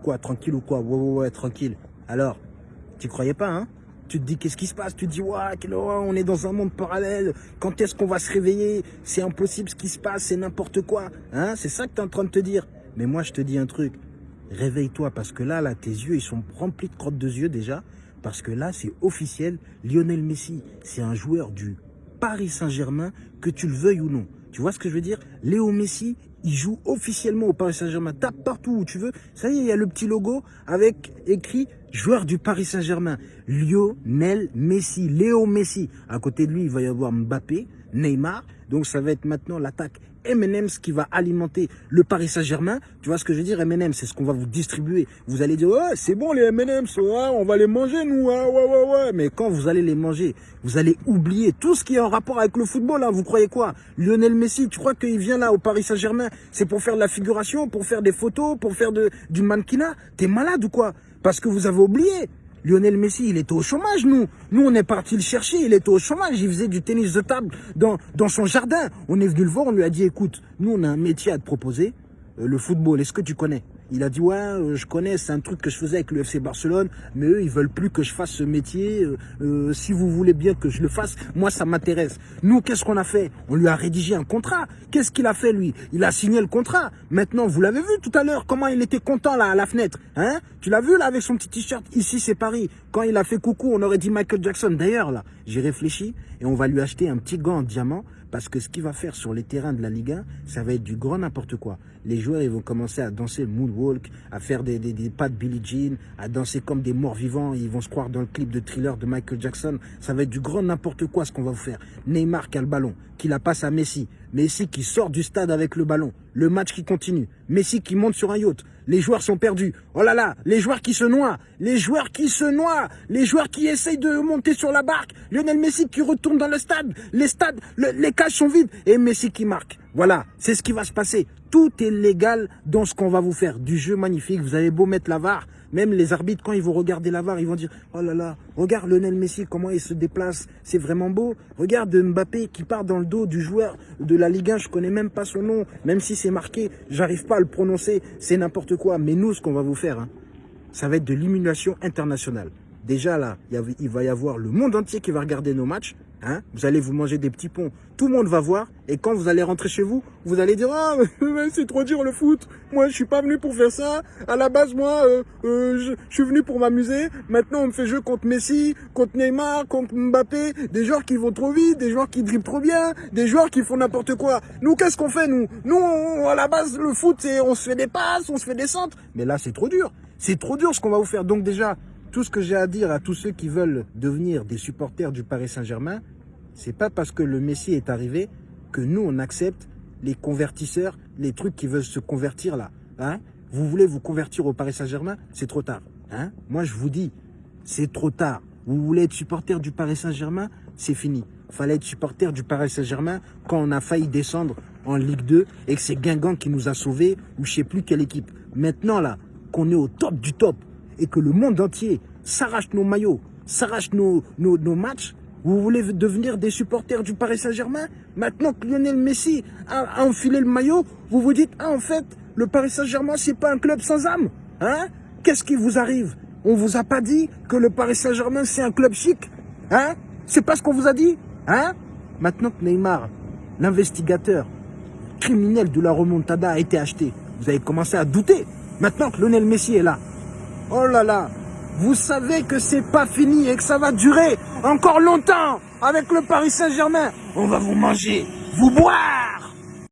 quoi Tranquille ou quoi? Ouais, ouais, ouais, tranquille. Alors, tu croyais pas, hein? Tu te dis qu'est-ce qui se passe? Tu te dis ouais, on est dans un monde parallèle. Quand est-ce qu'on va se réveiller? C'est impossible ce qui se passe, c'est n'importe quoi. Hein? C'est ça que tu es en train de te dire. Mais moi je te dis un truc. Réveille-toi parce que là, là, tes yeux, ils sont remplis de crottes de yeux déjà. Parce que là, c'est officiel. Lionel Messi, c'est un joueur du Paris Saint-Germain, que tu le veuilles ou non. Tu vois ce que je veux dire? Léo Messi, il joue officiellement au Paris Saint-Germain. Tape partout où tu veux. Ça y est, il y a le petit logo avec écrit joueur du Paris Saint-Germain. Lionel Messi, Léo Messi. À côté de lui, il va y avoir Mbappé, Neymar. Donc ça va être maintenant l'attaque M&M's qui va alimenter le Paris Saint-Germain. Tu vois ce que je veux dire M&M's, c'est ce qu'on va vous distribuer. Vous allez dire, ouais, c'est bon les M&M's, on va les manger nous, hein, ouais, ouais, ouais. Mais quand vous allez les manger, vous allez oublier tout ce qui est en rapport avec le football. Hein. Vous croyez quoi? Lionel Messi, tu crois qu'il vient là au Paris Saint-Germain C'est pour faire de la figuration, pour faire des photos, pour faire du mannequinat? T'es malade ou quoi? Parce que vous avez oublié. Lionel Messi, il était au chômage, nous. Nous, on est parti le chercher, il était au chômage, il faisait du tennis de table dans, dans son jardin. On est venu le voir, on lui a dit, écoute, nous, on a un métier à te proposer, euh, le football, est-ce que tu connais? Il a dit ouais, euh, je connais, c'est un truc que je faisais avec le FC Barcelone, mais eux ils veulent plus que je fasse ce métier. Euh, euh, si vous voulez bien que je le fasse, moi ça m'intéresse. Nous qu'est-ce qu'on a fait? On lui a rédigé un contrat. Qu'est-ce qu'il a fait lui? Il a signé le contrat. Maintenant vous l'avez vu tout à l'heure comment il était content là à la fenêtre, hein? Tu l'as vu là avec son petit t-shirt? Ici c'est Paris. Quand il a fait coucou, on aurait dit Michael Jackson. D'ailleurs là, j'ai réfléchi et on va lui acheter un petit gant en diamant parce que ce qu'il va faire sur les terrains de la Ligue 1, ça va être du grand n'importe quoi. Les joueurs, ils vont commencer à danser le moonwalk, à faire des, pas de Billie Jean, à danser comme des morts vivants. Ils vont se croire dans le clip de thriller de Michael Jackson. Ça va être du grand n'importe quoi ce qu'on va vous faire. Neymar qui a le ballon, qui la passe à Messi. Messi qui sort du stade avec le ballon. Le match qui continue. Messi qui monte sur un yacht. Les joueurs sont perdus. Oh là là, les joueurs qui se noient. Les joueurs qui se noient. Les joueurs qui essayent de monter sur la barque. Lionel Messi qui retourne dans le stade. Les stades, les cages sont vides. Et Messi qui marque. Voilà, c'est ce qui va se passer. Tout est légal dans ce qu'on va vous faire. Du jeu magnifique. Vous avez beau mettre la VAR. Même les arbitres, quand ils vont regarder la VAR, ils vont dire « Oh là là, regarde Lionel Messi, comment il se déplace. C'est vraiment beau. Regarde Mbappé qui part dans le dos du joueur de la Ligue 1. Je connais même pas son nom. Même si c'est marqué, j'arrive pas à le prononcer. C'est n'importe quoi. Mais nous, ce qu'on va vous faire, hein, ça va être de l'immunation internationale. Déjà là, il va y avoir le monde entier qui va regarder nos matchs. Hein? Vous allez vous manger des petits ponts, tout le monde va voir, et quand vous allez rentrer chez vous, vous allez dire « Ah, c'est trop dur le foot, moi je suis pas venu pour faire ça, à la base moi, euh, euh, je, suis venu pour m'amuser, maintenant on me fait jouer contre Messi, contre Neymar, contre Mbappé, des joueurs qui vont trop vite, des joueurs qui dribblent trop bien, des joueurs qui font n'importe quoi. Nous, qu'est-ce qu'on fait nous? Nous, à la base, le foot, c'est on se fait des passes, on se fait des centres, mais là c'est trop dur, c'est trop dur ce qu'on va vous faire, donc déjà, tout ce que j'ai à dire à tous ceux qui veulent devenir des supporters du Paris Saint-Germain, c'est pas parce que le Messi est arrivé que nous, on accepte les convertisseurs, les trucs qui veulent se convertir là. Hein vous voulez vous convertir au Paris Saint-Germain C'est trop tard. Hein Moi, je vous dis, c'est trop tard. Vous voulez être supporter du Paris Saint-Germain C'est fini. Fallait être supporter du Paris Saint-Germain quand on a failli descendre en Ligue 2 et que c'est Guingamp qui nous a sauvés ou je sais plus quelle équipe. Maintenant, là, qu'on est au top du top, et que le monde entier s'arrache nos maillots, s'arrache nos, nos, matchs, vous voulez devenir des supporters du Paris Saint-Germain? Maintenant que Lionel Messi a, enfilé le maillot, vous vous dites, ah en fait, le Paris Saint-Germain, c'est pas un club sans âme. Hein? Qu'est-ce qui vous arrive? On vous a pas dit que le Paris Saint-Germain, c'est un club chic Hein? C'est pas ce qu'on vous a dit Hein? Maintenant que Neymar, l'investigateur criminel de la remontada a été acheté, vous avez commencé à douter. Maintenant que Lionel Messi est là, Oh là là, vous savez que c'est pas fini et que ça va durer encore longtemps avec le Paris Saint-Germain. On va vous manger, vous boire.